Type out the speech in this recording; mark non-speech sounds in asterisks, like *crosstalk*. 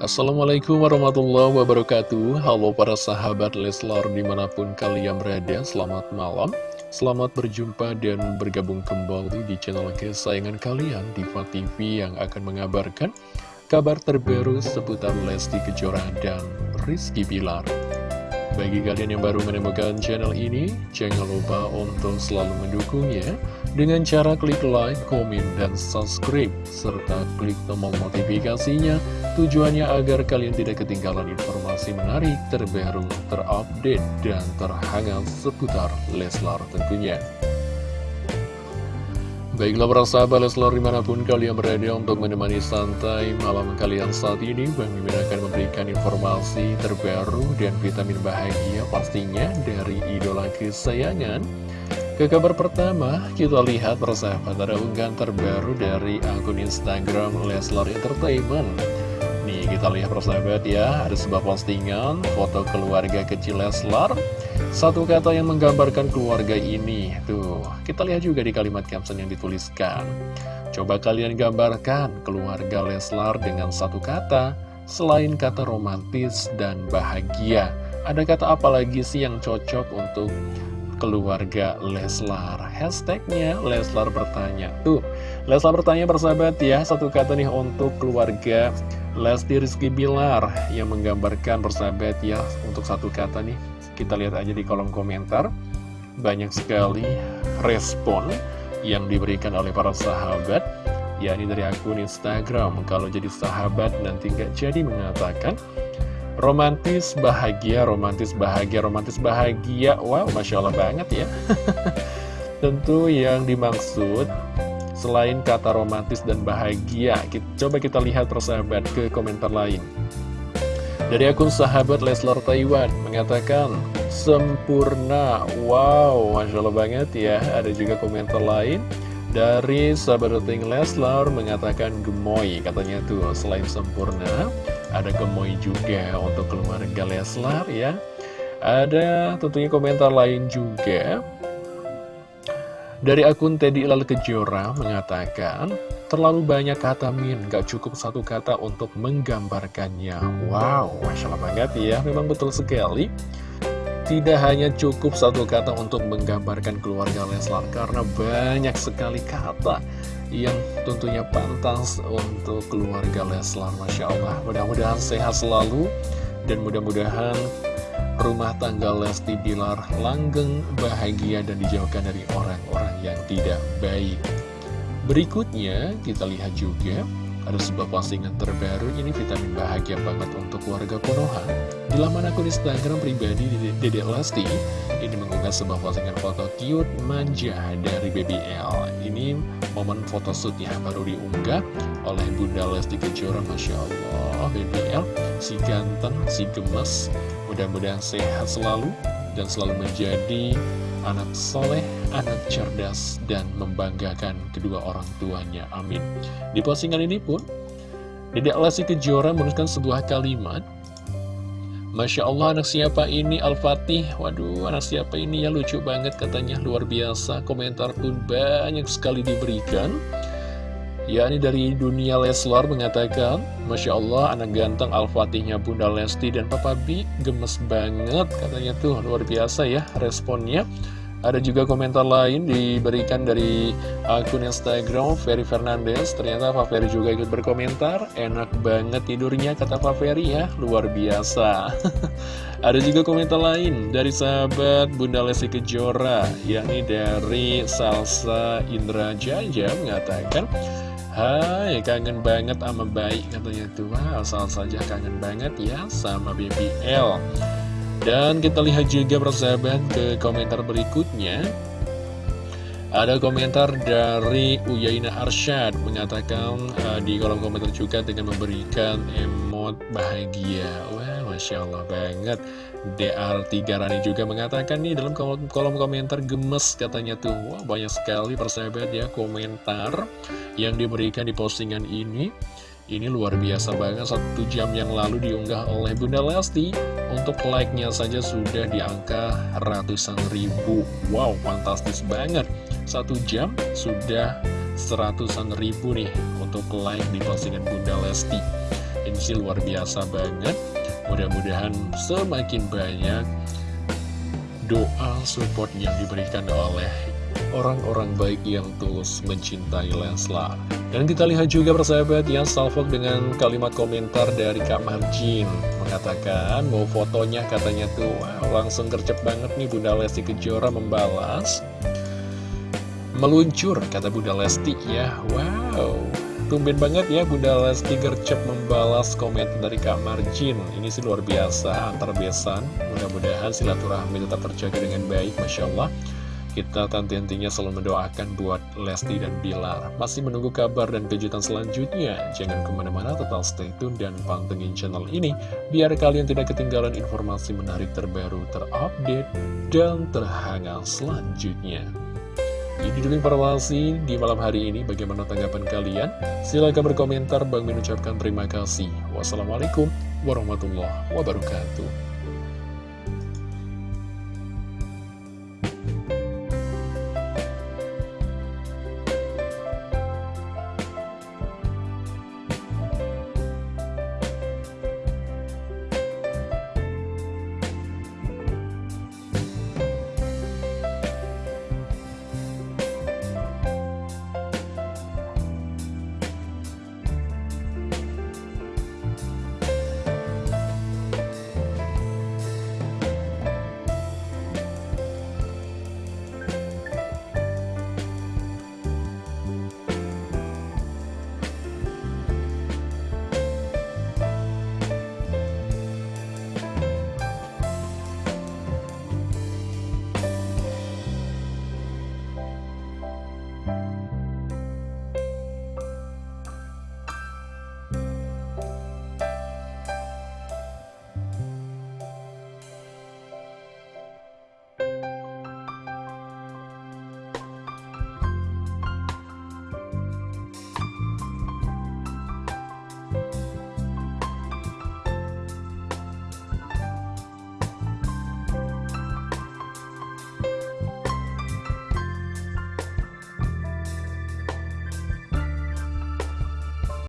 Assalamualaikum warahmatullahi wabarakatuh. Halo para sahabat Leslar di mana pun kalian berada Selamat malam. Selamat berjumpa dan bergabung kembali di channel kesayangan kalian Diva TV yang akan mengabarkan Kabar terbaru seputar Lesti Kejora dan Rizky Bilar bagi kalian yang baru menemukan channel ini, jangan lupa untuk selalu mendukungnya dengan cara klik like, komen, dan subscribe, serta klik tombol notifikasinya tujuannya agar kalian tidak ketinggalan informasi menarik, terbaru, terupdate, dan terhangat seputar Leslar tentunya. Baiklah para sahabat Leslar di mana pun kalian berada untuk menemani santai malam kalian saat ini Bang Mimin akan memberikan informasi terbaru dan vitamin bahagia pastinya dari idola kesayangan. Ke kabar pertama kita lihat para sahabat ada unggahan terbaru dari akun Instagram Leslar Entertainment Nih kita lihat persahabat ya Ada sebuah postingan foto keluarga kecil Leslar. Satu kata yang menggambarkan keluarga ini Tuh, kita lihat juga di kalimat caption yang dituliskan. Coba kalian gambarkan keluarga Leslar dengan satu kata Selain kata romantis dan bahagia. Ada kata apa lagi sih yang cocok untuk keluarga Leslar? Hashtagnya Leslar bertanya. Tuh, Leslar bertanya bersahabat ya Satu kata nih untuk keluarga Lesti Rizky Bilar Yang menggambarkan bersahabat ya Untuk satu kata nih kita lihat aja di kolom komentar. Banyak sekali respon yang diberikan oleh para sahabat yakni dari akun Instagram. Kalau jadi sahabat nanti nggak jadi mengatakan. Romantis bahagia, romantis bahagia, romantis bahagia. Wow, Masya Allah banget ya. *laughs* Tentu yang dimaksud Selain kata romantis dan bahagia Coba kita lihat persahabat ke komentar lain. Dari akun sahabat Leslar Taiwan mengatakan sempurna. Wow, Masya Allah banget ya. Ada juga komentar lain. Dari sahabat Ting Leslar mengatakan gemoy Katanya tuh selain sempurna Ada gemoy juga untuk keluarga Leslar ya. Ada tentunya komentar lain juga Dari akun Teddy Ilal Kejora mengatakan Terlalu banyak kata min, gak cukup satu kata untuk menggambarkannya. Wow, Masya Allah banget ya, memang betul sekali. Tidak hanya cukup satu kata untuk menggambarkan keluarga Leslar, karena banyak sekali kata yang tentunya pantas untuk keluarga Leslar. Masya Allah, mudah-mudahan sehat selalu, dan mudah-mudahan rumah tangga Lesti Bilar langgeng, bahagia, dan dijauhkan dari orang-orang yang tidak baik. Berikutnya kita lihat juga ada sebuah postingan terbaru ini vitamin bahagia banget untuk warga Konoha. Di laman akun Instagram pribadi Dedek Lesti Ini mengunggah sebuah postingan foto cute manja dari BBL Ini momen foto shootnya baru diunggah oleh Bunda Lesti Kejora Masya Allah BBL si ganteng, si gemes Mudah-mudahan sehat selalu dan selalu menjadi anak soleh, anak cerdas, dan membanggakan kedua orang tuanya. Amin. Di postingan ini pun, Dedek Lesti Kejora menuliskan sebuah kalimat, Masya Allah anak siapa ini Al-Fatih? Waduh anak siapa ini? Ya lucu banget katanya. Luar biasa Komentar pun banyak sekali diberikan. Ya ini dari dunia Leslar mengatakan Masya Allah anak ganteng Al-Fatihnya Bunda Lesti dan Papa B Gemes banget katanya tuh. Luar biasa ya responnya ada juga komentar lain diberikan dari akun Instagram Ferry Fernandez. Ternyata Pak Ferry juga ikut berkomentar. Enak banget tidurnya kata Pak Ferry ya. Luar biasa. *laughs* Ada juga komentar lain dari sahabat Bunda Lesti Kejora Yakni dari Salsa Indra Jaja mengatakan Hai kangen banget sama baik katanya tuh. Wow asal saja kangen banget ya sama BBL dan kita lihat juga persahabat ke komentar berikutnya ada komentar dari Uyaina Arsyad mengatakan uh, di kolom komentar juga dengan memberikan emot bahagia. Wah, Masya Allah banget. DR3 Rani juga mengatakan nih dalam kolom, kolom komentar gemes katanya tuh. Wah, banyak sekali persahabat ya komentar yang diberikan di postingan ini. Ini luar biasa banget, satu jam yang lalu diunggah oleh Bunda Lesti. Untuk like-nya saja sudah di angka ratusan ribu. Wow, fantastis banget. Satu jam sudah seratusan ribu nih untuk like di postingan Bunda Lesti. Ini sih luar biasa banget. Mudah-mudahan semakin banyak doa support yang diberikan oleh orang-orang baik yang tulus mencintai Leslar. Dan kita lihat juga persahabat ya salvok dengan kalimat komentar dari Kak Marjin. Mengatakan mau fotonya katanya tuh. Wow, langsung gercep banget nih Bunda Lesti Kejora membalas. Meluncur kata Bunda Lesti ya. Wow Tumben banget ya Bunda Lesti gercep membalas komentar dari Kak Marjin. Ini sih luar biasa antar besan. Mudah-mudahan silaturahmi tetap terjaga dengan baik Masya Allah kita tanti-hentinya selalu mendoakan buat Lesti dan Bilar. Masih menunggu kabar dan kejutan selanjutnya. Jangan ke mana-mana, tetap stay tune dan pantengin channel ini. Biar kalian tidak ketinggalan informasi menarik terbaru, terupdate, dan terhangat selanjutnya. Ini dulu informasi di malam hari ini. Bagaimana tanggapan kalian? Silahkan berkomentar. Bang mengucapkan terima kasih. Wassalamualaikum warahmatullahi wabarakatuh.